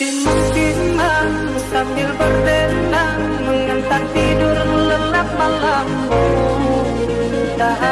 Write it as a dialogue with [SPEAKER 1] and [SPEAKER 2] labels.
[SPEAKER 1] Timbang-timbang sambil berdenang Mengantar tidur lelap malammu Tak